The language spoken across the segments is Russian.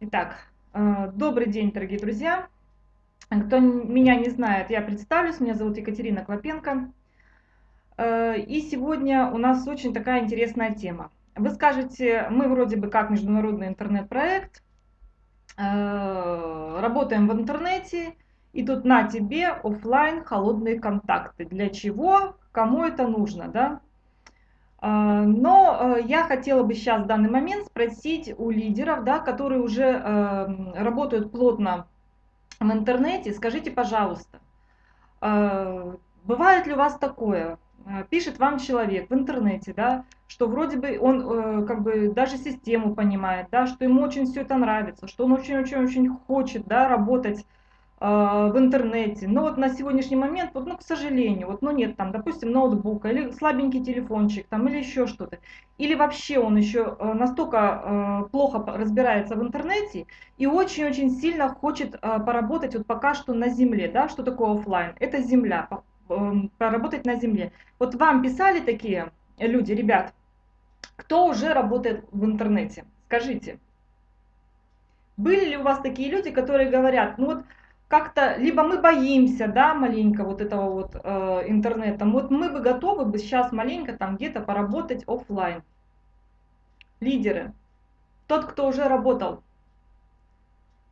Итак, э, добрый день, дорогие друзья. Кто меня не знает, я представлюсь. Меня зовут Екатерина Клопенко. Э, и сегодня у нас очень такая интересная тема. Вы скажете, мы вроде бы как международный интернет-проект, э, работаем в интернете, и тут на тебе офлайн холодные контакты. Для чего? Кому это нужно, да? А, но э, я хотела бы сейчас в данный момент спросить у лидеров, да, которые уже эм, работают плотно в интернете, скажите, пожалуйста, э, бывает ли у вас такое? Э, пишет вам человек в интернете, да, что вроде бы он как бы даже систему понимает, да, что ему очень все это нравится, что он очень-очень-очень хочет да, работать в интернете. Но вот на сегодняшний момент, вот, ну, к сожалению, вот, ну, нет там, допустим, ноутбука или слабенький телефончик там, или еще что-то. Или вообще он еще э, настолько э, плохо разбирается в интернете и очень-очень сильно хочет э, поработать вот пока что на земле, да, что такое офлайн? Это земля, поработать на земле. Вот вам писали такие люди, ребят, кто уже работает в интернете? Скажите. Были ли у вас такие люди, которые говорят, ну вот как-то, либо мы боимся, да, маленько вот этого вот э, интернета, вот мы бы готовы бы сейчас маленько там где-то поработать офлайн. Лидеры, тот, кто уже работал,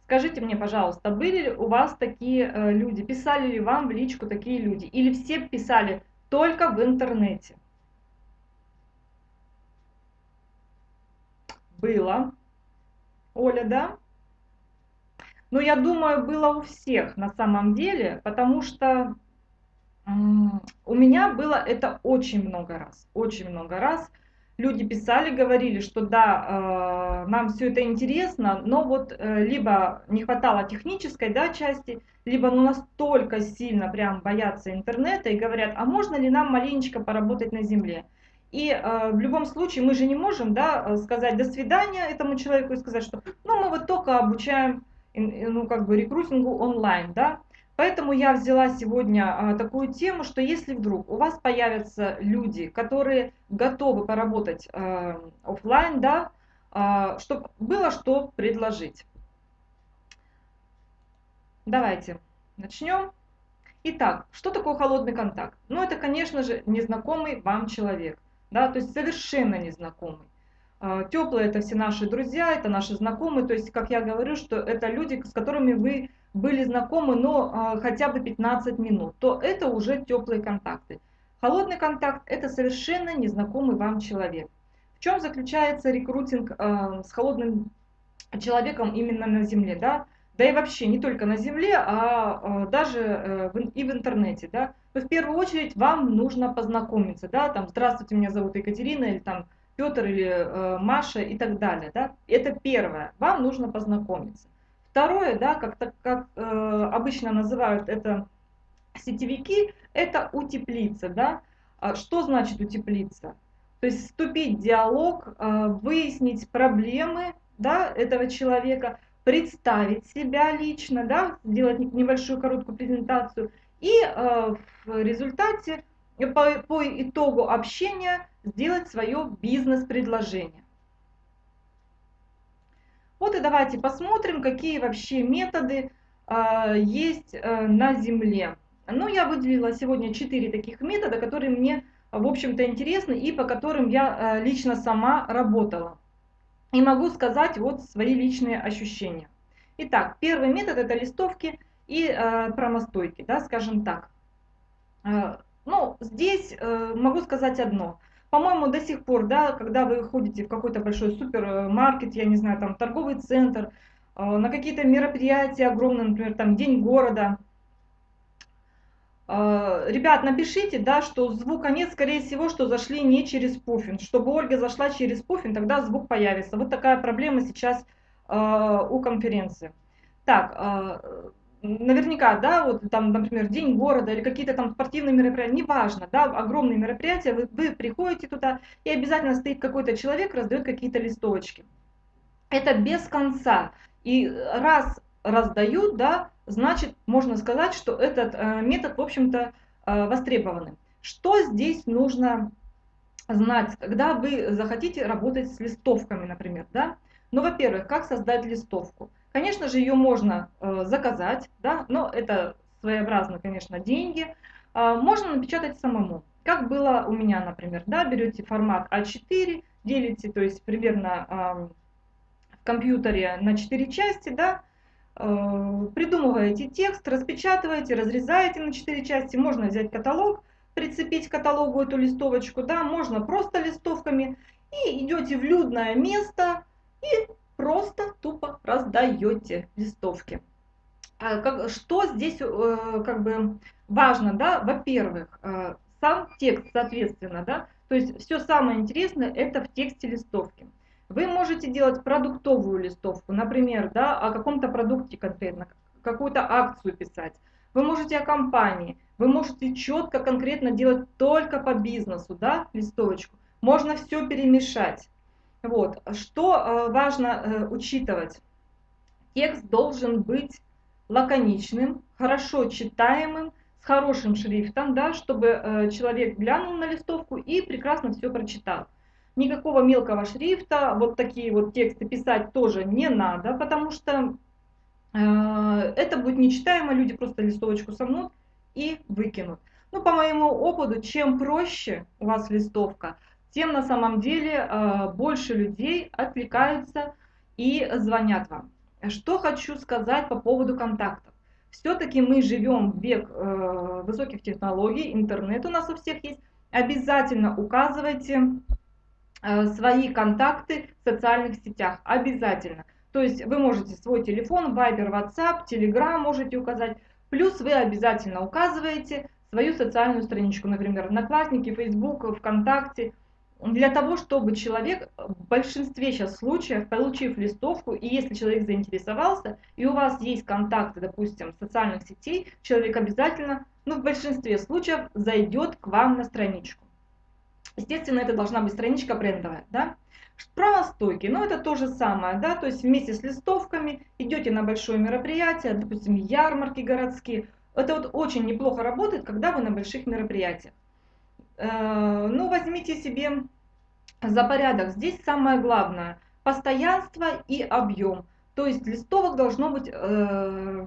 скажите мне, пожалуйста, были ли у вас такие э, люди, писали ли вам в личку такие люди, или все писали только в интернете? Было. Оля, да? Но я думаю, было у всех на самом деле, потому что у меня было это очень много раз, очень много раз. Люди писали, говорили, что да, э, нам все это интересно, но вот э, либо не хватало технической да, части, либо ну настолько сильно прям боятся интернета и говорят, а можно ли нам маленечко поработать на земле? И э, в любом случае мы же не можем да, сказать до свидания этому человеку и сказать, что ну мы вот только обучаем ну, как бы рекрутингу онлайн, да. Поэтому я взяла сегодня а, такую тему, что если вдруг у вас появятся люди, которые готовы поработать а, офлайн, да, а, чтобы было что предложить. Давайте начнем. Итак, что такое холодный контакт? Ну, это, конечно же, незнакомый вам человек, да, то есть совершенно незнакомый. А, Теплые это все наши друзья, это наши знакомые, то есть, как я говорю, что это люди, с которыми вы были знакомы, но а, хотя бы 15 минут, то это уже теплые контакты. Холодный контакт – это совершенно незнакомый вам человек. В чем заключается рекрутинг а, с холодным человеком именно на Земле, да? Да и вообще не только на Земле, а даже э, и в интернете, да? В первую очередь вам нужно познакомиться, да? Там, здравствуйте, меня зовут Екатерина, или там, Петр или э, Маша и так далее. Да? Это первое. Вам нужно познакомиться. Второе, да, как, как э, обычно называют это сетевики, это утеплиться. Да? А что значит утеплиться? То есть вступить в диалог, э, выяснить проблемы да, этого человека, представить себя лично, да, сделать небольшую короткую презентацию и э, в результате по, по итогу общения сделать свое бизнес-предложение. Вот и давайте посмотрим, какие вообще методы э, есть э, на Земле. Ну, я выделила сегодня 4 таких метода, которые мне, в общем-то, интересны и по которым я э, лично сама работала. И могу сказать вот свои личные ощущения. Итак, первый метод это листовки и э, промостойки, да, скажем так. Э, ну, здесь э, могу сказать одно. По-моему, до сих пор, да, когда вы ходите в какой-то большой супермаркет, я не знаю, там торговый центр, э, на какие-то мероприятия огромные, например, там День города, э, Ребят, напишите, да, что звука нет, скорее всего, что зашли не через пуффин. Чтобы Ольга зашла через пуффин, тогда звук появится. Вот такая проблема сейчас э, у конференции. Так, э, наверняка, да, вот там, например, День города или какие-то там спортивные мероприятия, неважно, да, огромные мероприятия, вы, вы приходите туда, и обязательно стоит какой-то человек, раздает какие-то листочки. Это без конца. И раз раздают, да, значит, можно сказать, что этот э, метод, в общем-то, э, востребованный. Что здесь нужно знать, когда вы захотите работать с листовками, например, да? Ну, во-первых, как создать листовку? Конечно же, ее можно э, заказать, да, но это своеобразно, конечно, деньги. Э, можно напечатать самому. Как было у меня, например, да, берете формат А4, делите, то есть примерно в компьютере на 4 части, да, э, придумываете текст, распечатываете, разрезаете на 4 части, можно взять каталог, прицепить к каталогу эту листовочку, да, можно просто листовками, и идете в людное место и просто тупо раздаете листовки. А как, что здесь э, как бы важно, да, во-первых, э, сам текст, соответственно, да, то есть все самое интересное это в тексте листовки. Вы можете делать продуктовую листовку, например, да, о каком-то продукте конкретно, какую-то акцию писать. Вы можете о компании, вы можете четко, конкретно делать только по бизнесу, да, листовочку. Можно все перемешать. Вот. Что э, важно э, учитывать? Текст должен быть лаконичным, хорошо читаемым, с хорошим шрифтом, да, чтобы э, человек глянул на листовку и прекрасно все прочитал. Никакого мелкого шрифта, вот такие вот тексты писать тоже не надо, потому что это будет нечитаемо, люди просто листовочку сомнут и выкинут. Ну, по моему опыту, чем проще у вас листовка, тем на самом деле э, больше людей отвлекаются и звонят вам. Что хочу сказать по поводу контактов. Все-таки мы живем в век э, высоких технологий, интернет у нас у всех есть. Обязательно указывайте э, свои контакты в социальных сетях. Обязательно. То есть вы можете свой телефон, Viber, WhatsApp, Telegram можете указать. Плюс вы обязательно указываете свою социальную страничку, например, Одноклассники, Facebook, ВКонтакте – для того, чтобы человек в большинстве сейчас случаев, получив листовку, и если человек заинтересовался, и у вас есть контакты, допустим, социальных сетей, человек обязательно, ну в большинстве случаев, зайдет к вам на страничку. Естественно, это должна быть страничка брендовая, да. Про настойки, ну это то же самое, да, то есть вместе с листовками идете на большое мероприятие, допустим, ярмарки городские. Это вот очень неплохо работает, когда вы на больших мероприятиях. Э, ну, возьмите себе за порядок. Здесь самое главное – постоянство и объем. То есть листовок должно быть э,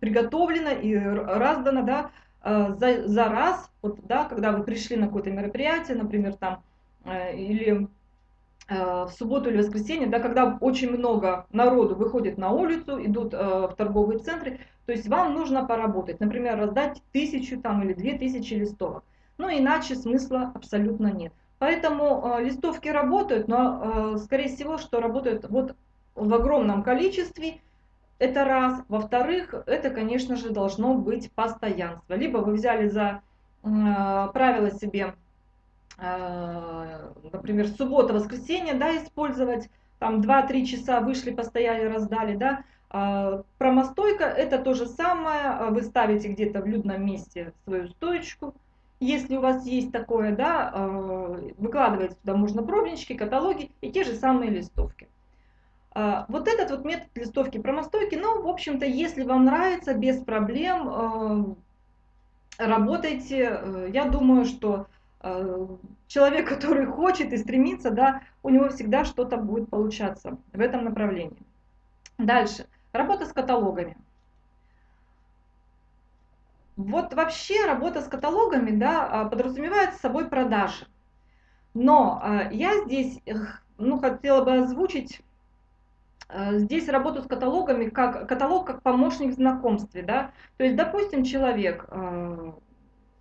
приготовлено и раздано да, э, за, за раз, вот, да, когда вы пришли на какое-то мероприятие, например, там, э, или э, в субботу или воскресенье, да, когда очень много народу выходит на улицу, идут э, в торговые центры, то есть вам нужно поработать, например, раздать тысячу там, или две тысячи листовок. Ну, иначе смысла абсолютно нет. Поэтому э, листовки работают, но, э, скорее всего, что работают вот в огромном количестве. Это раз. Во-вторых, это, конечно же, должно быть постоянство. Либо вы взяли за э, правило себе, э, например, суббота-воскресенье, да, использовать, там 2-3 часа вышли, постояли, раздали, да. Э, промостойка это то же самое, вы ставите где-то в людном месте свою стоечку, если у вас есть такое, да, э, выкладывайте туда можно пробнички, каталоги и те же самые листовки. Э, вот этот вот метод листовки промостойки, ну, в общем-то, если вам нравится, без проблем, э, работайте. Я думаю, что человек, который хочет и стремится, да, у него всегда что-то будет получаться в этом направлении. Дальше. Работа с каталогами. Вот вообще работа с каталогами да, а, подразумевает с собой продажи. Но а, я здесь ну, хотела бы озвучить а, здесь работу с каталогами как каталог как помощник в знакомстве. Да? То есть, допустим, человек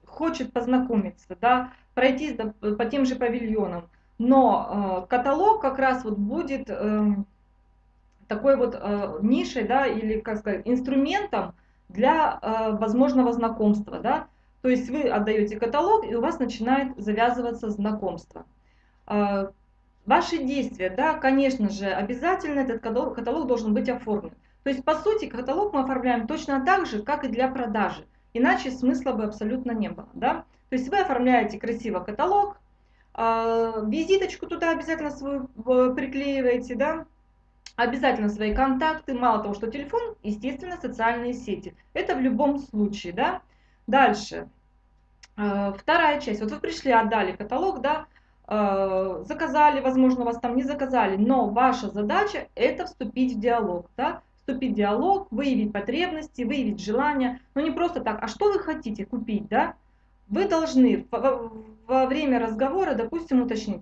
хочет познакомиться, да, пройтись по тем же павильонам, но каталог как раз вот будет эм, такой вот нишей, да, или, как сказать, инструментом, для э, возможного знакомства. Да? То есть вы отдаете каталог, и у вас начинает завязываться знакомство. Э, ваши действия, да, конечно же, обязательно этот каталог, каталог должен быть оформлен. То есть, по сути, каталог мы оформляем точно так же, как и для продажи. Иначе смысла бы абсолютно не было. Да? То есть вы оформляете красиво каталог, э, визиточку туда обязательно свою э, приклеиваете, да, Обязательно свои контакты, мало того, что телефон, естественно, социальные сети. Это в любом случае, да. Дальше. Э, вторая часть. Вот вы пришли, отдали каталог, да. э, заказали, возможно, вас там не заказали, но ваша задача это вступить в диалог, да, вступить в диалог, выявить потребности, выявить желания, но не просто так, а что вы хотите купить, да, вы должны во время разговора, допустим, уточнить,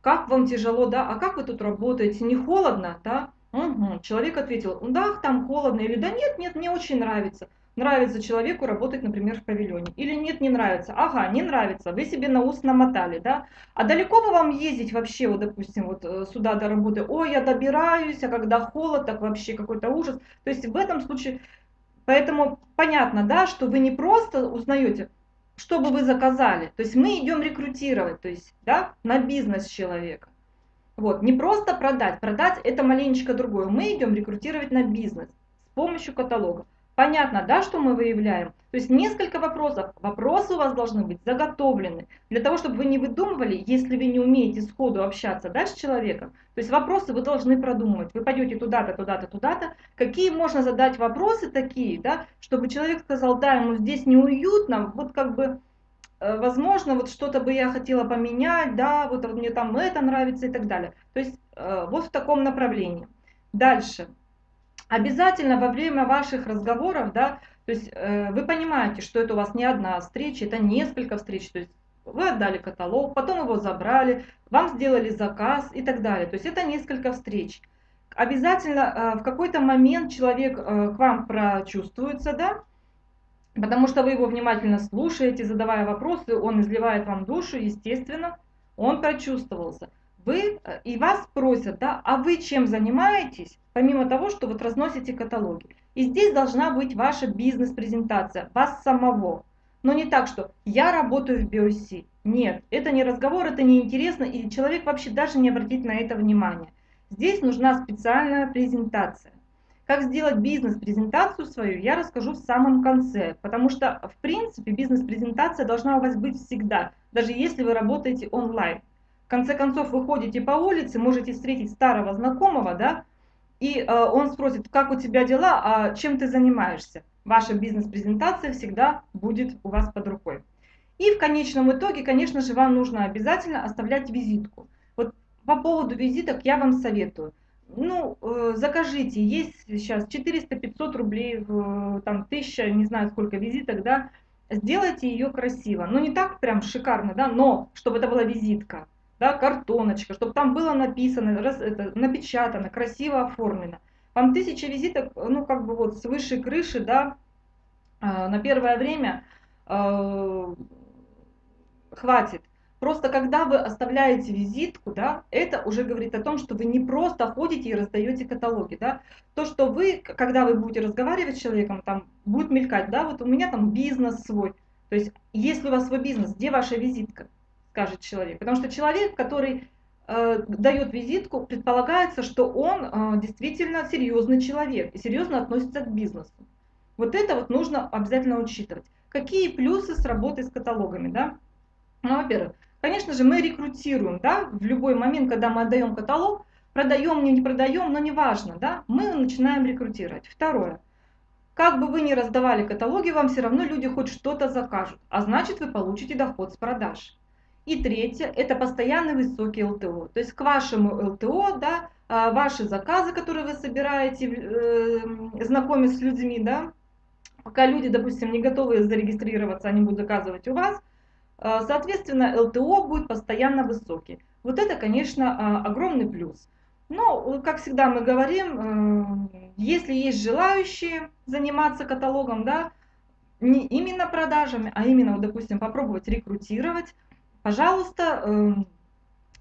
как вам тяжело, да, а как вы тут работаете, не холодно, да, угу. человек ответил, да, там холодно, или да нет, нет, мне очень нравится, нравится человеку работать, например, в павильоне, или нет, не нравится, ага, не нравится, вы себе на ус намотали, да, а далеко бы вам ездить вообще, вот, допустим, вот э, сюда до работы, ой, я добираюсь, а когда холод, так вообще какой-то ужас, то есть в этом случае, поэтому понятно, да, что вы не просто узнаете, что бы вы заказали. То есть мы идем рекрутировать, то есть да, на бизнес человека. Вот, не просто продать. Продать это маленечко другое. Мы идем рекрутировать на бизнес с помощью каталога. Понятно, да, что мы выявляем? То есть несколько вопросов. Вопросы у вас должны быть заготовлены. Для того, чтобы вы не выдумывали, если вы не умеете сходу общаться да, с человеком. То есть вопросы вы должны продумывать. Вы пойдете туда-то, туда-то, туда-то. Какие можно задать вопросы такие, да, чтобы человек сказал, да, ему здесь неуютно, вот как бы э, возможно, вот что-то бы я хотела поменять, да, вот мне там это нравится и так далее. То есть э, вот в таком направлении. Дальше. Обязательно во время ваших разговоров, да, то есть э, вы понимаете, что это у вас не одна встреча, это несколько встреч, то есть вы отдали каталог, потом его забрали, вам сделали заказ и так далее. То есть это несколько встреч. Обязательно э, в какой-то момент человек э, к вам прочувствуется, да, потому что вы его внимательно слушаете, задавая вопросы, он изливает вам душу, естественно, он прочувствовался вы э, и вас просят, да, а вы чем занимаетесь, помимо того, что вот разносите каталоги. И здесь должна быть ваша бизнес-презентация, вас самого. Но не так, что я работаю в BOC. Нет, это не разговор, это не интересно, и человек вообще даже не обратит на это внимание. Здесь нужна специальная презентация. Как сделать бизнес-презентацию свою, я расскажу в самом конце, потому что, в принципе, бизнес-презентация должна у вас быть всегда, даже если вы работаете онлайн конце концов вы ходите по улице, можете встретить старого знакомого, да, и э, он спросит, как у тебя дела, а чем ты занимаешься. Ваша бизнес-презентация всегда будет у вас под рукой. И в конечном итоге, конечно же, вам нужно обязательно оставлять визитку. Вот по поводу визиток я вам советую. Ну, э, закажите, есть сейчас 400-500 рублей, э, там 1000, не знаю сколько визиток, да, сделайте ее красиво. Ну, не так прям шикарно, да, но чтобы это была визитка да, картоночка, чтобы там было написано, раз, это, напечатано, красиво оформлено. Вам тысяча визиток, ну, как бы вот с высшей крыши, да, э, на первое время э, хватит. Просто когда вы оставляете визитку, да, это уже говорит о том, что вы не просто ходите и раздаете каталоги, да. То, что вы, когда вы будете разговаривать с человеком, там будет мелькать, да, вот у меня там бизнес свой. То есть, если у вас свой бизнес, где ваша визитка? Скажет человек. Потому что человек, который э, дает визитку, предполагается, что он э, действительно серьезный человек и серьезно относится к бизнесу. Вот это вот нужно обязательно учитывать. Какие плюсы с работой с каталогами, да? Ну, во-первых, конечно же, мы рекрутируем, да, в любой момент, когда мы отдаем каталог, продаем, не продаем, но неважно, да, мы начинаем рекрутировать. Второе. Как бы вы ни раздавали каталоги, вам все равно люди хоть что-то закажут, а значит вы получите доход с продаж. И третье, это постоянный высокий ЛТО. То есть к вашему ЛТО, да, а, ваши заказы, которые вы собираете, э, знакомясь с людьми, да, пока люди, допустим, не готовы зарегистрироваться, они будут заказывать у вас, а, соответственно, ЛТО будет постоянно высокий. Вот это, конечно, а, огромный плюс. Но, как всегда мы говорим, э, если есть желающие заниматься каталогом, да, не именно продажами, а именно, допустим, попробовать рекрутировать, Пожалуйста, эм,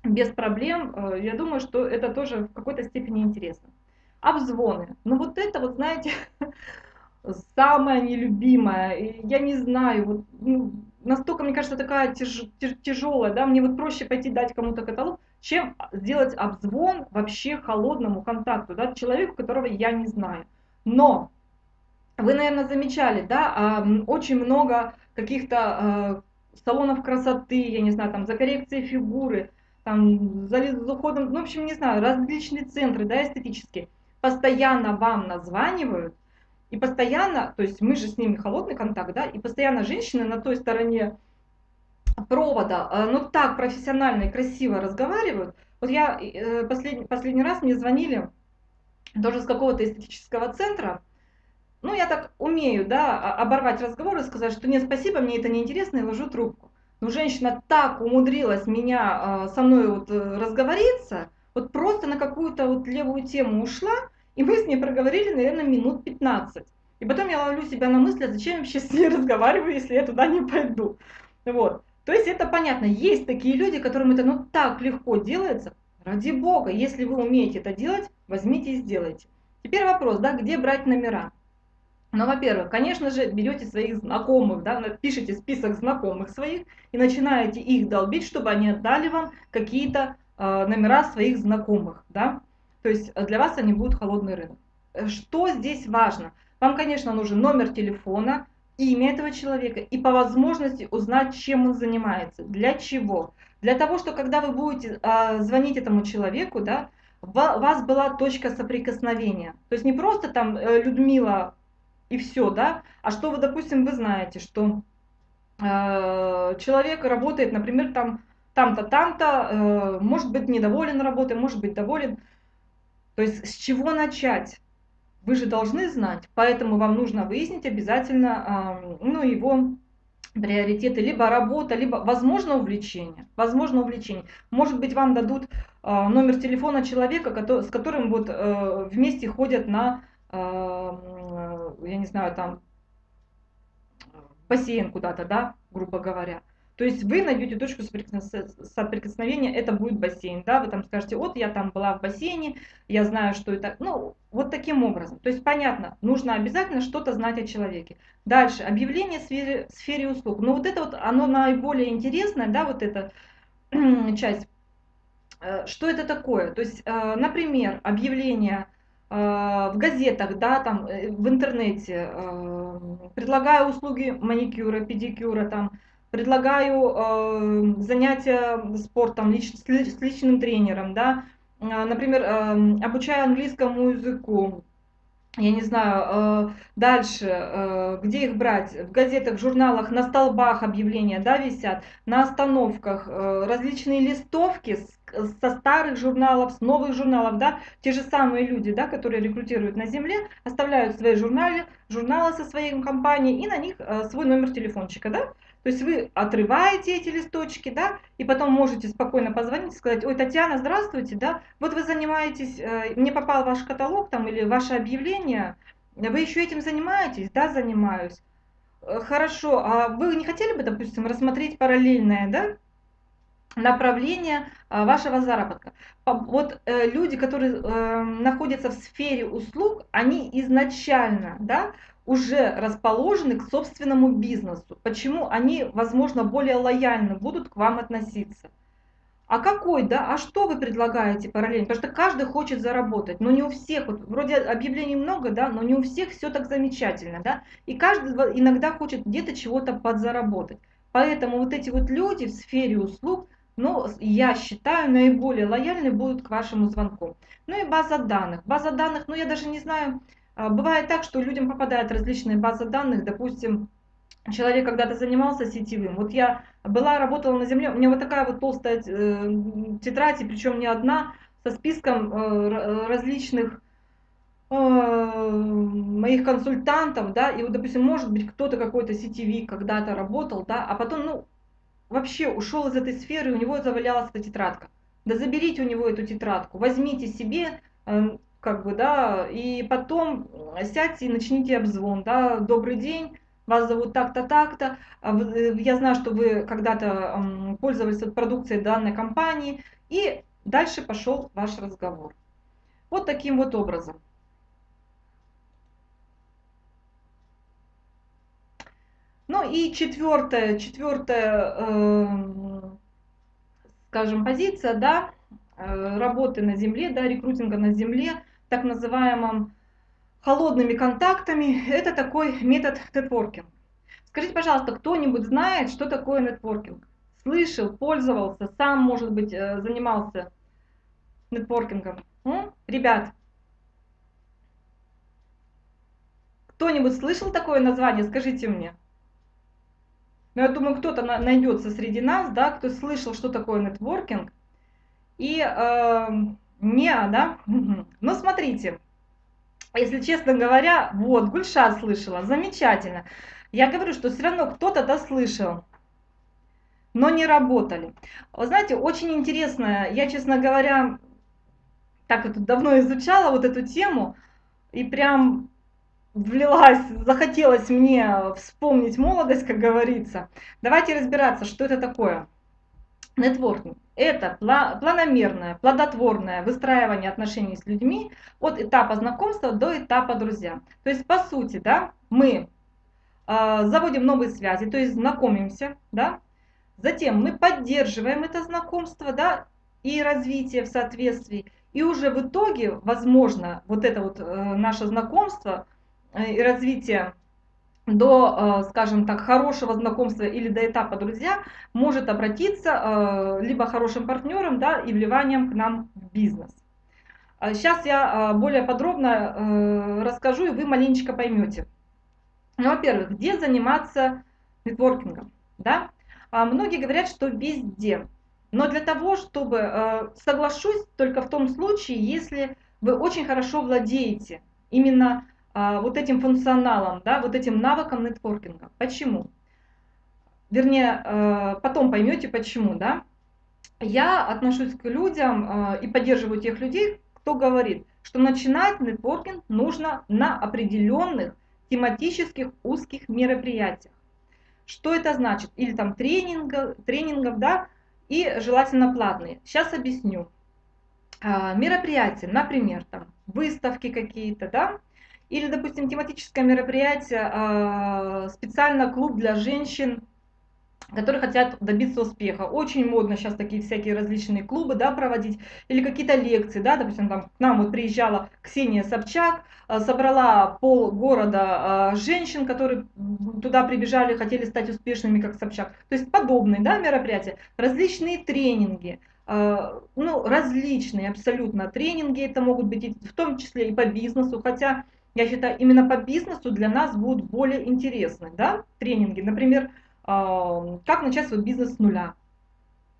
без проблем. Э, я думаю, что это тоже в какой-то степени интересно. Обзвоны. Ну вот это вот, знаете, самое нелюбимое. Я не знаю, вот, ну, настолько, мне кажется, такая тяж, тяжелая, да, мне вот проще пойти дать кому-то каталог, чем сделать обзвон вообще холодному контакту, да, человеку, которого я не знаю. Но вы, наверное, замечали, да, очень много каких-то э, салонов красоты, я не знаю, там за коррекцией фигуры, там за, за уходом, ну, в общем, не знаю, различные центры, да, эстетические, постоянно вам названивают, и постоянно, то есть мы же с ними холодный контакт, да, и постоянно женщины на той стороне провода, э, ну так профессионально и красиво разговаривают. Вот я э, последний, последний раз мне звонили тоже с какого-то эстетического центра, ну, я так умею, да, оборвать разговор и сказать, что нет, спасибо, мне это неинтересно, и ложу трубку. Но женщина так умудрилась меня, со мной вот разговориться, вот просто на какую-то вот левую тему ушла, и мы с ней проговорили, наверное, минут 15. И потом я ловлю себя на мысли, а зачем я вообще с ней разговариваю, если я туда не пойду. Вот. То есть это понятно, есть такие люди, которым это ну так легко делается. Ради бога, если вы умеете это делать, возьмите и сделайте. Теперь вопрос, да, где брать номера? Ну, во-первых, конечно же, берете своих знакомых, да, пишите список знакомых своих и начинаете их долбить, чтобы они отдали вам какие-то э, номера своих знакомых, да. То есть для вас они будут холодный рынок. Что здесь важно? Вам, конечно, нужен номер телефона, имя этого человека и по возможности узнать, чем он занимается, для чего. Для того, что когда вы будете а, звонить этому человеку, да, у вас была точка соприкосновения. То есть не просто там э, Людмила и все, да, а что вы, допустим, вы знаете, что э, человек работает, например, там там-то, там-то, э, может быть недоволен работой, может быть доволен. То есть с чего начать? Вы же должны знать, поэтому вам нужно выяснить обязательно ну, его приоритеты, либо работа, либо, возможно, увлечение. Возможно, увлечение. Может быть, вам дадут а, номер телефона человека, с которым вот э, вместе ходят на, я не знаю, там, бассейн куда-то, да, грубо говоря. То есть вы найдете точку соприкосновения, это будет бассейн, да, вы там скажете, вот я там была в бассейне, я знаю, что это, ну, вот таким образом. То есть понятно, нужно обязательно что-то знать о человеке. Дальше, объявление в сфере, в сфере услуг. Ну вот это вот, оно наиболее интересное, да, вот эта часть. Э, что это такое? То есть, э, например, объявление э, в газетах, да, там, в интернете, предлагаю услуги маникюра, педикюра, там, предлагаю э, занятия спортом с, с личным тренером, да, э, например, э, обучаю английскому языку, я не знаю, э, дальше, э, где их брать? В газетах, журналах, на столбах объявления, да, висят, на остановках, э, различные листовки со старых журналов, с новых журналов, да, те же самые люди, да, которые рекрутируют на земле, оставляют свои журналы, журналы со своей компанией и на них свой номер телефончика, да, то есть вы отрываете эти листочки, да, и потом можете спокойно позвонить и сказать, ой, Татьяна, здравствуйте, да, вот вы занимаетесь, э, мне попал ваш каталог там или ваше объявление, вы еще этим занимаетесь? Да, занимаюсь. Э, хорошо, а вы не хотели бы, допустим, рассмотреть параллельное, да, направление э, вашего заработка. Вот люди, которые находятся в сфере услуг, они изначально да, уже расположены к собственному бизнесу. Почему они, возможно, более лояльно будут к вам относиться? А какой, да, а что вы предлагаете параллельно? Потому что каждый хочет заработать, но не у всех, вот вроде объявлений много, да, но не у всех все так замечательно, да, и каждый иногда хочет где-то чего-то подзаработать. Поэтому вот эти вот люди в сфере услуг, ну, я считаю, наиболее лояльны будут к вашему звонку. Ну и база данных. База данных, ну я даже не знаю, а, бывает так, что людям попадают различные базы данных, допустим, человек когда-то занимался сетевым. Вот я была, работала на земле, у меня вот такая вот толстая э, тетрадь, и причем не одна, со списком э, различных э, моих консультантов, да, и вот, допустим, может быть, кто-то какой-то сетевик когда-то работал, да, а потом, ну, вообще ушел из этой сферы, и у него завалялась эта тетрадка. Да заберите у него эту тетрадку, возьмите себе, как бы, да, и потом сядьте и начните обзвон, да, добрый день, вас зовут так-то, так-то, а э, я знаю, что вы когда-то пользовались продукцией данной компании, и дальше пошел ваш разговор. Вот таким вот образом. Ну и четвертая, четвертая, э, скажем, позиция, да, э, работы на земле, да, рекрутинга на земле – так называемым холодными контактами. Это такой метод нетворкинга. Скажите, пожалуйста, кто-нибудь знает, что такое нетворкинг? Слышал, пользовался, сам, может быть, э, занимался нетворкингом? М? Ребят, кто-нибудь слышал такое название? Скажите мне. Но я думаю, кто-то найдется среди нас, да, кто слышал, что такое нетворкинг. И э, не, да? Ну, смотрите, если честно говоря, вот, Гульша слышала, замечательно. Я говорю, что все равно кто-то да слышал, но не работали. Вы знаете, очень интересно, я, честно говоря, так это давно изучала вот эту тему, и прям влилась, захотелось мне вспомнить молодость, как говорится. Давайте разбираться, что это такое. Нетворкинг – это планомерное, плодотворное выстраивание отношений с людьми от этапа знакомства до этапа друзья. То есть, по сути, да, мы э, заводим новые связи, то есть знакомимся, да, затем мы поддерживаем это знакомство, да, и развитие в соответствии, и уже в итоге, возможно, вот это вот э, наше знакомство и развитие до, э, скажем так, хорошего знакомства или до этапа друзья может обратиться либо хорошим партнером, да, и вливанием к нам в бизнес. Сейчас я более подробно расскажу, и вы маленечко поймете. Ну, во-первых, где заниматься нетворкингом, да? А многие говорят, что везде. Но для того, чтобы, э, соглашусь только в том случае, если вы очень хорошо владеете именно а, вот этим функционалом, да, вот этим навыком нетворкинга. Почему? Вернее, э, потом поймете почему, да. Я отношусь к людям э, и поддерживаю тех людей, кто говорит, что начинать нетворкинг нужно на определенных тематических узких мероприятиях. Что это значит? Или там тренингов, тренингов да, и желательно платные. Сейчас объясню. А, мероприятия, например, там выставки какие-то, да, или, допустим, тематическое мероприятие, а, специально клуб для женщин, которые хотят добиться успеха. Очень модно сейчас такие всякие различные клубы да, проводить, или какие-то лекции, да, допустим, там к нам вот приезжала Ксения Собчак, а, собрала пол города женщин, которые туда прибежали, хотели стать успешными, как Собчак. То есть подобные да, мероприятия, различные тренинги, а, ну, различные абсолютно тренинги, это могут быть в том числе и по бизнесу, хотя я считаю, именно по бизнесу для нас будут более интересны да, тренинги. Например, а, как начать свой бизнес с нуля.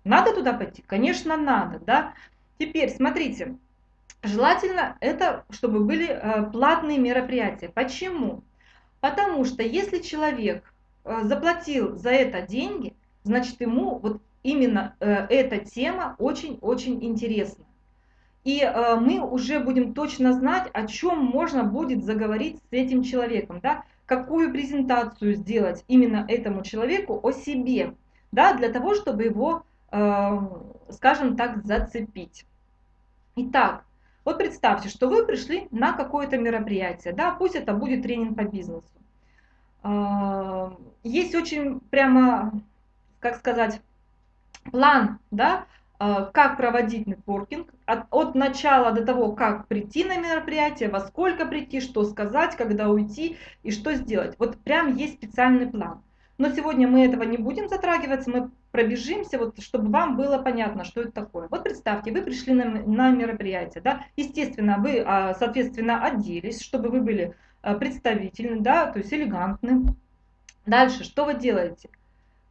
Надо туда пойти? Конечно, надо. Да? Теперь, смотрите, желательно это, чтобы были а, платные мероприятия. Почему? Потому что если человек заплатил за это деньги, значит ему вот именно э, эта тема очень-очень интересна. И э, мы уже будем точно знать, о чем можно будет заговорить с этим человеком, да, какую презентацию сделать именно этому человеку о себе, да, для того, чтобы его, э, скажем так, зацепить. Итак, вот представьте, что вы пришли на какое-то мероприятие, да, пусть это будет тренинг по бизнесу. Есть очень прямо, как сказать, план, да, э, как проводить нетворкинг, от, от начала до того, как прийти на мероприятие, во сколько прийти, что сказать, когда уйти и что сделать. Вот прям есть специальный план. Но сегодня мы этого не будем затрагиваться, мы пробежимся, вот, чтобы вам было понятно, что это такое. Вот представьте, вы пришли на, на мероприятие, да, естественно, вы, а, соответственно, оделись, чтобы вы были э, представительны, да, то есть элегантны. Дальше, что вы делаете?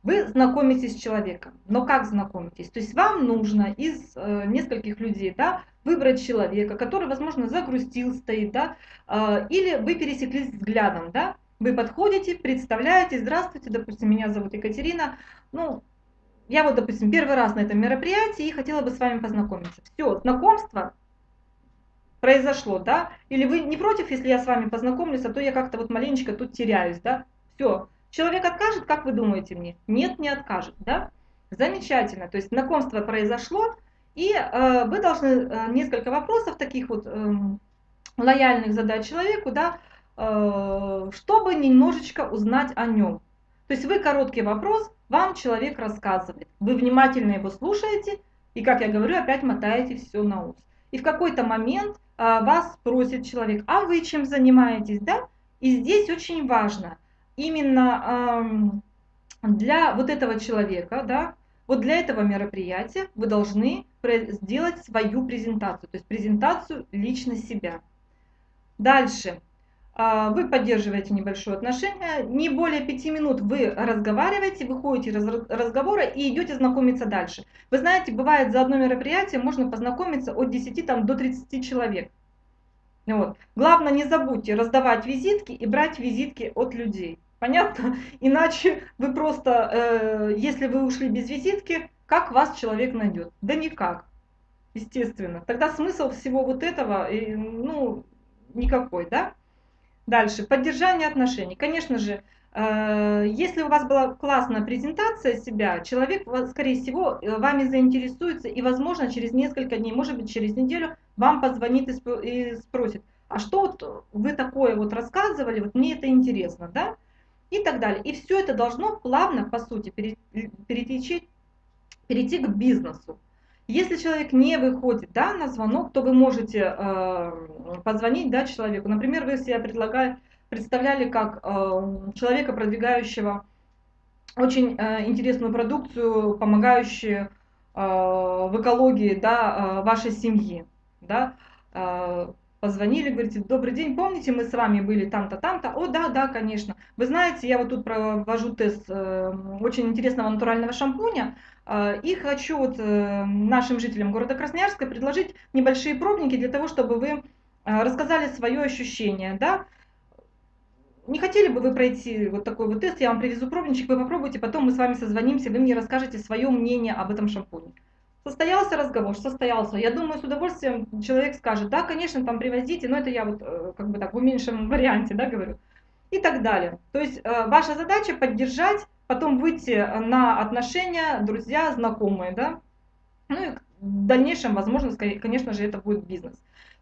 Вы знакомитесь с человеком, но как знакомитесь? То есть вам нужно из э, нескольких людей да, выбрать человека, который, возможно, загрустил, стоит, да, э, или вы пересеклись взглядом, да, вы подходите, представляете, здравствуйте, допустим, меня зовут Екатерина, ну, я вот, допустим, первый раз на этом мероприятии и хотела бы с вами познакомиться. Все, знакомство произошло, да, или вы не против, если я с вами познакомлюсь, а то я как-то вот маленечко тут теряюсь, да, все, Человек откажет, как вы думаете мне? Нет, не откажет, да? Замечательно, то есть знакомство произошло, и э, вы должны э, несколько вопросов таких вот э, лояльных задать человеку, да, э, чтобы немножечко узнать о нем. То есть вы короткий вопрос, вам человек рассказывает, вы внимательно его слушаете, и, как я говорю, опять мотаете все на ус. И в какой-то момент э, вас спросит человек, а вы чем занимаетесь, да? И здесь очень важно – именно для вот этого человека, да, вот для этого мероприятия вы должны сделать свою презентацию, то есть презентацию лично себя. Дальше. а, вы поддерживаете небольшое отношение, не более пяти минут вы разговариваете, выходите из разговора и идете знакомиться дальше. Вы знаете, бывает за одно мероприятие можно познакомиться от 10 там, до 30 человек. Вот. Главное, не забудьте раздавать визитки и брать визитки от людей. Понятно? Иначе вы просто, э, если вы ушли без визитки, как вас человек найдет? Да никак, естественно. Тогда смысл всего вот этого, э, ну, никакой, да? Дальше, поддержание отношений. Конечно же, э, если у вас была классная презентация себя, человек, скорее всего, э, вами заинтересуется и, возможно, через несколько дней, может быть, через неделю вам позвонит и спросит, а что вот вы такое вот рассказывали, вот мне это интересно, да? И так далее. И все это должно плавно, по сути, перейти, перейти к бизнесу. Если человек не выходит да, на звонок, то вы можете э, позвонить да, человеку. Например, вы себя предлагали, представляли как э, человека, продвигающего очень э, интересную продукцию, помогающую э, в экологии да, э, вашей семьи. Да? Э, позвонили, говорите, добрый день, помните, мы с вами были там-то, там-то? О, да, да, конечно. Вы знаете, я вот тут провожу тест э, очень интересного натурального шампуня, э, и хочу вот э, нашим жителям города Красноярска предложить небольшие пробники для того, чтобы вы э, рассказали свое ощущение, да, не хотели бы вы пройти вот такой вот тест, я вам привезу пробничек, вы попробуйте, потом мы с вами созвонимся, вы мне расскажете свое мнение об этом шампуне. Состоялся разговор, состоялся. Я думаю, с удовольствием человек скажет, да, конечно, там привозите, но это я вот э, как бы так в уменьшенном варианте, да, говорю. И так далее. То есть э, ваша задача поддержать, потом выйти на отношения, друзья, знакомые, да. Ну и в дальнейшем, возможно, конечно же, это будет бизнес.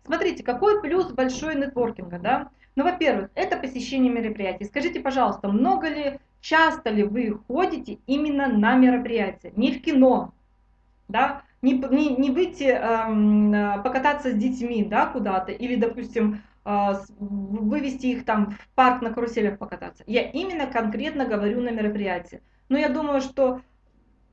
Смотрите, какой плюс большой нетворкинга, да? Ну, во-первых, это посещение мероприятий. Скажите, пожалуйста, много ли, часто ли вы ходите именно на мероприятия? Не в кино, да, не, не, не выйти э, покататься с детьми, да, куда-то, или, допустим, э, вывести их там в парк на каруселях покататься. Я именно конкретно говорю на мероприятии. Но я думаю, что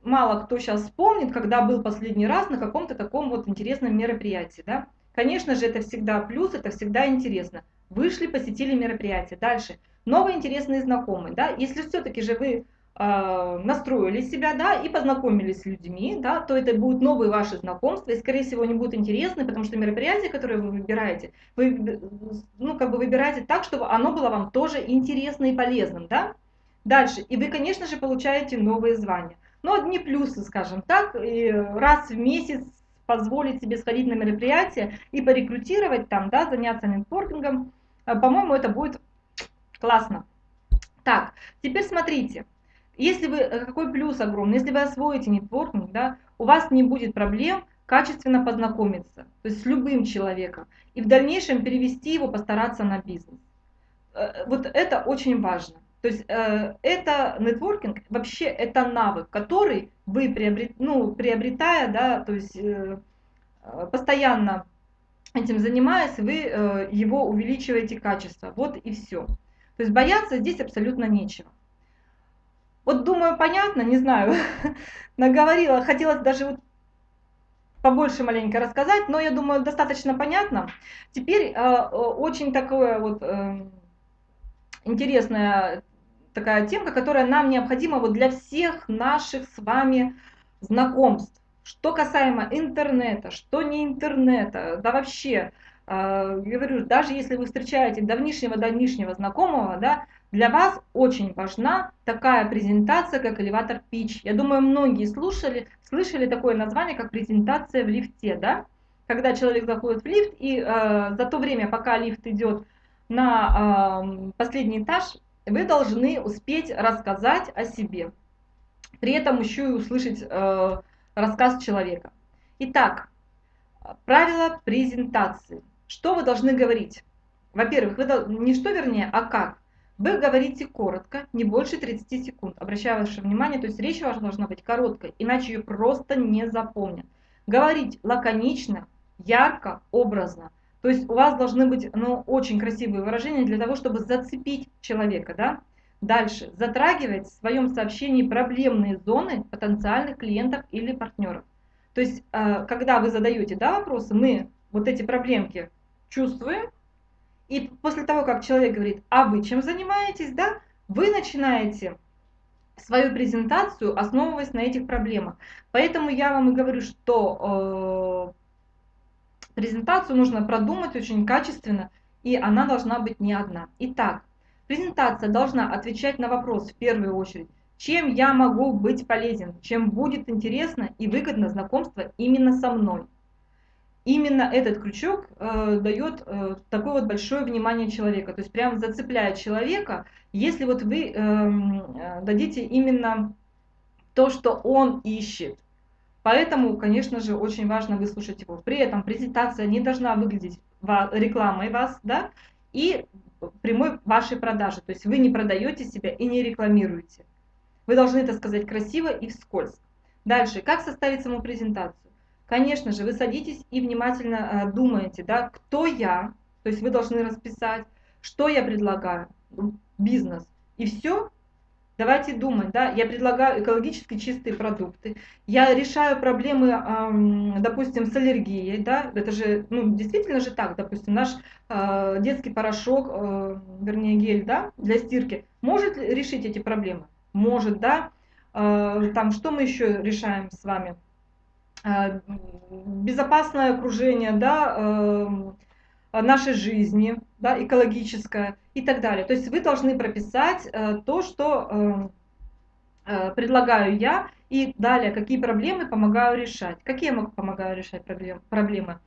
мало кто сейчас вспомнит, когда был последний раз на каком-то таком вот интересном мероприятии, да. Конечно же, это всегда плюс, это всегда интересно. Вышли, посетили мероприятие. Дальше. Новые интересные знакомые, да. Если все-таки же вы настроили себя, да, и познакомились с людьми, да, то это будут новые ваши знакомства, и, скорее всего, они будут интересны, потому что мероприятие, которое вы выбираете, вы, ну, как бы выбираете так, чтобы оно было вам тоже интересно и полезным, да. Дальше, и вы, конечно же, получаете новые звания. Но одни плюсы, скажем так, и раз в месяц позволить себе сходить на мероприятие и порекрутировать там, да, заняться нетворкингом, а, по-моему, это будет классно. Так, теперь смотрите, если вы, э, какой плюс огромный, если вы освоите нетворкинг, да, у вас не будет проблем качественно познакомиться, то есть с любым человеком, и в дальнейшем перевести его, постараться на бизнес. Э, вот это очень важно. То есть э, это нетворкинг, вообще это навык, который вы приобрет, ну, приобретая, да, то есть постоянно этим занимаясь, вы его увеличиваете качество. Вот и все. То есть бояться здесь абсолютно нечего. Вот думаю, понятно, не знаю, наговорила, хотелось даже вот побольше маленько рассказать, но я думаю, достаточно понятно. Теперь э, очень такое вот э, интересная такая темка, которая нам необходима вот для всех наших с вами знакомств. Что касаемо интернета, что не интернета, да вообще, э, говорю, даже если вы встречаете давнишнего-давнишнего знакомого, да, для вас очень важна такая презентация, как элеватор pitch. Я думаю, многие слушали, слышали такое название, как презентация в лифте, да? Когда человек заходит в лифт, и э, за то время, пока лифт идет на э, последний этаж, вы должны успеть рассказать о себе. При этом еще и услышать э, рассказ человека. Итак, правила презентации. Что вы должны говорить? Во-первых, вы не что вернее, а как. Вы говорите коротко, не больше 30 секунд. Обращаю ваше внимание, то есть речь ваша должна быть короткой, иначе ее просто не запомнят. Говорить лаконично, ярко, образно. То есть у вас должны быть ну, очень красивые выражения для того, чтобы зацепить человека. Да? Дальше. Затрагивать в своем сообщении проблемные зоны потенциальных клиентов или партнеров. То есть, э, когда вы задаете да, вопросы, мы вот эти проблемки чувствуем, И после того, как человек говорит, а вы чем занимаетесь, да, вы начинаете свою презентацию, основываясь на этих проблемах. Поэтому я вам и говорю, что э, презентацию нужно продумать очень качественно, и она должна быть не одна. Итак, презентация должна отвечать на вопрос в первую очередь, чем я могу быть полезен, чем будет интересно и выгодно знакомство именно со мной именно этот крючок э, дает э, такое вот большое внимание человека, то есть прям зацепляет человека, если вот вы эм, э, дадите именно то, что он ищет. Поэтому, конечно же, очень важно выслушать его. При этом презентация не должна выглядеть рекламой вас, да, и прямой вашей продажи. То есть вы не продаете себя и не рекламируете. Вы должны это сказать красиво и вскользь. Дальше, как составить саму презентацию? Конечно же, вы садитесь и внимательно э, думаете, да, кто я, то есть вы должны расписать, что я предлагаю, бизнес, и все. Давайте думать, да, я предлагаю экологически чистые продукты, я решаю проблемы, допустим, с аллергией, да, это же, ну, действительно же так, допустим, наш э, детский порошок, э, вернее, гель, да, для стирки, может решить эти проблемы? Может, да, там, что мы еще решаем с вами? Э, безопасное окружение да, эм, нашей жизни, да, экологическое и так далее. То есть вы должны прописать э, то, что э, предлагаю я, и далее, какие проблемы помогаю решать. Какие я помогаю решать проблемы?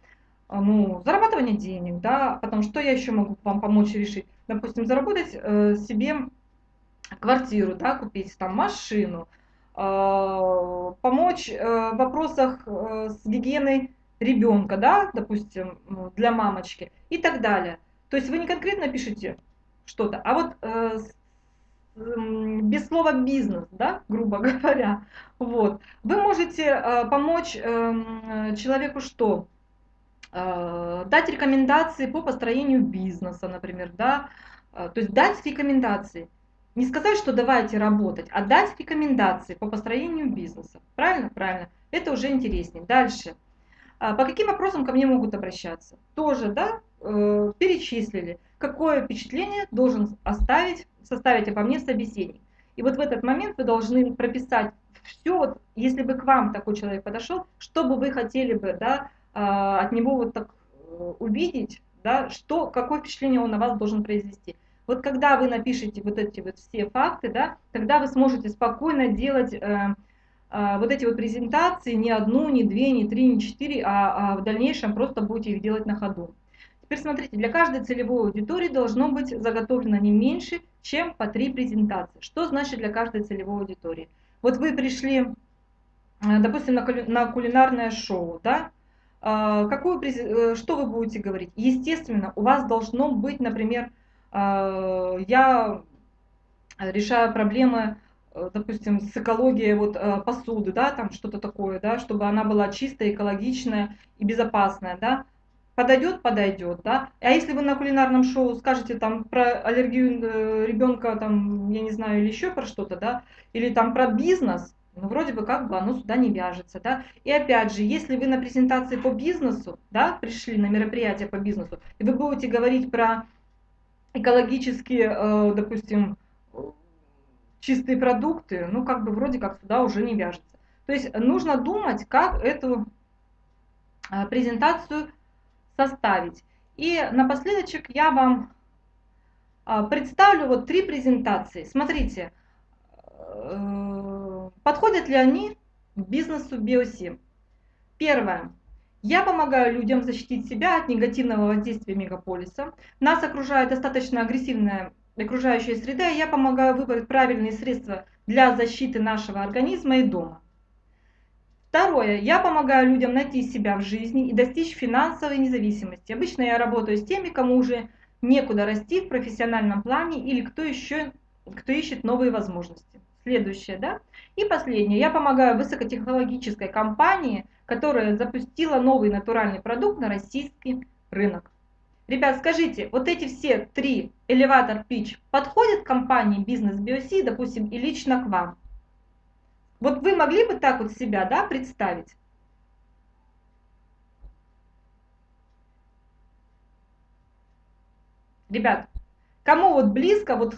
Ну, зарабатывание денег, да, потому что я еще могу вам помочь решить. Допустим, заработать себе квартиру, да, купить там машину, Э, помочь э, в вопросах э, с гигиеной ребенка, да, допустим, для мамочки и так далее. То есть вы не конкретно пишете что-то, а вот без слова бизнес, да, грубо говоря, вот, вы можете помочь человеку что? Дать рекомендации по построению бизнеса, например, да, то есть дать рекомендации. Не сказать, что давайте работать, а дать рекомендации по построению бизнеса. Правильно? Правильно. Это уже интереснее. Дальше. А, по каким вопросам ко мне могут обращаться? Тоже, да, э, перечислили. Какое впечатление должен оставить, составить обо мне собеседник. И вот в этот момент вы должны прописать все, вот, если бы к вам такой человек подошел, что бы вы хотели бы да, а, от него вот так э, увидеть, да, что, какое впечатление он на вас должен произвести. Вот когда вы напишете вот эти вот все факты, да, тогда вы сможете спокойно делать э, э, вот эти вот презентации не одну, не две, не три, не четыре, а, а в дальнейшем просто будете их делать на ходу. Теперь смотрите, для каждой целевой аудитории должно быть заготовлено не меньше, чем по три презентации. Что значит для каждой целевой аудитории? Вот вы пришли, э, допустим, на, на кулинарное шоу, да, э, какую, э, что вы будете говорить? Естественно, у вас должно быть, например, я решаю проблемы, э, допустим, с экологией вот э, посуды, да, там что-то такое, да, чтобы она была чистая, экологичная и безопасная, да, подойдет, подойдет, да. А если вы на кулинарном шоу скажете там про аллергию э, ребенка, там, я не знаю, или еще про что-то, да, или там про бизнес, ну, вроде бы как бы оно сюда не вяжется, да. И опять же, если вы на презентации по бизнесу, да, пришли на мероприятие по бизнесу, и вы будете говорить про экологические, э, допустим, чистые продукты, ну, как бы вроде как сюда уже не вяжется. То есть нужно думать, как эту э, презентацию составить. И напоследок я вам э, представлю вот три презентации. Смотрите, подходят ли они бизнесу Биосим. Первое. Я помогаю людям защитить себя от негативного воздействия мегаполиса. Нас окружает достаточно агрессивная окружающая среда, и я помогаю выбрать правильные средства для защиты нашего организма и дома. Второе. Я помогаю людям найти себя в жизни и достичь финансовой независимости. Обычно я работаю с теми, кому уже некуда расти в профессиональном плане или кто еще кто ищет новые возможности. Следующее, да? И последнее. Я помогаю высокотехнологической компании – которая запустила новый натуральный продукт на российский рынок. Ребят, скажите, вот эти все три элеватор пич подходят компании бизнес BioC, допустим, и лично к вам? Вот вы могли бы так вот себя да, представить? Ребят, кому вот близко вот,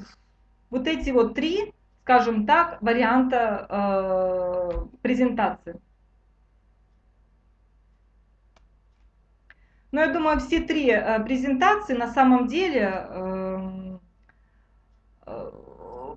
вот эти вот три, скажем так, варианта э, презентации? Но я думаю, все три э, презентации на самом деле эм, э,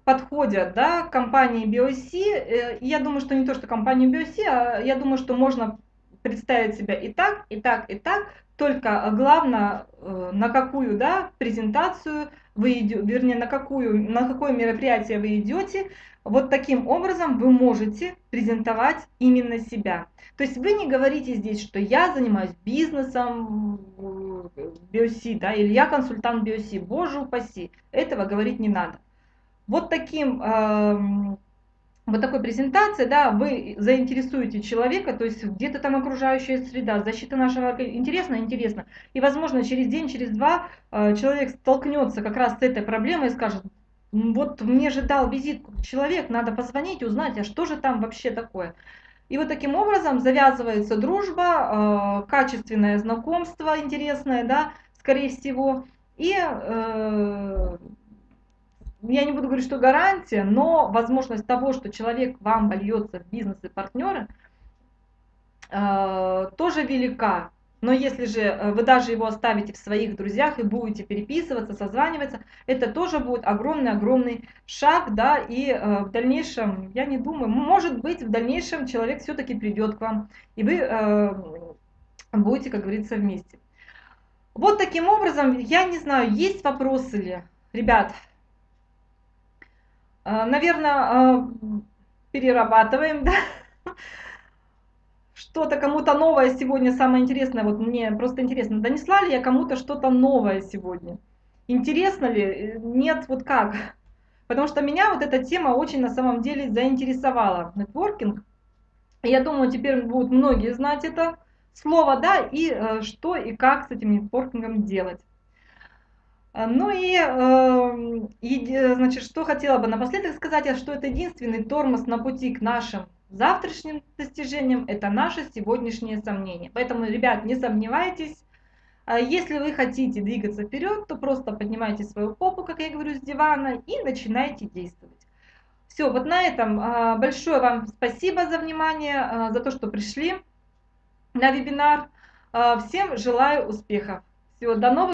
подходят да, компании BOC. Э, я думаю, что не то, что компании BOC, а я думаю, что можно представить себя и так, и так, и так. Только главное, на какую да, презентацию вы идете, вернее, на, какую, на какое мероприятие вы идете, вот таким образом вы можете презентовать именно себя. То есть вы не говорите здесь, что я занимаюсь бизнесом биоси, да, или я консультант биоси, боже упаси, этого говорить не надо. Вот таким э, вот такой презентации, да, вы заинтересуете человека, то есть где-то там окружающая среда, защита нашего интересно, интересно. И, возможно, через день, через два э, человек столкнется как раз с этой проблемой и скажет, вот мне же дал визит человек, надо позвонить, узнать, а что же там вообще такое. И вот таким образом завязывается дружба, э, качественное знакомство интересное, да, скорее всего. И э, я не буду говорить, что гарантия, но возможность того, что человек вам вольется в бизнес и партнеры, э, тоже велика. Но если же э, вы даже его оставите в своих друзьях и будете переписываться, созваниваться, это тоже будет огромный-огромный шаг, да, и э, в дальнейшем, я не думаю, может быть, в дальнейшем человек все-таки придет к вам, и вы э, будете, как говорится, вместе. Вот таким образом, я не знаю, есть вопросы ли, ребят, наверное, э, перерабатываем, да, что-то кому-то новое сегодня, самое интересное, вот мне просто интересно, донесла ли я кому-то что-то новое сегодня? Интересно ли? Нет, вот как? Потому что меня вот эта тема очень на самом деле заинтересовала. Нетворкинг. Я думаю, теперь будут многие знать это слово, да, и э, что и как с этим нетворкингом делать. Ну и, э, и, значит, что хотела бы напоследок сказать, а что это единственный тормоз на пути к нашим завтрашним достижением, это наши сегодняшние сомнения. Поэтому, ребят, не сомневайтесь. А если вы хотите двигаться вперед, то просто поднимайте свою попу, как я говорю, с дивана и начинайте действовать. Все, вот на этом а, большое вам спасибо за внимание, а, за то, что пришли на вебинар. Всем желаю успехов. Всего до новых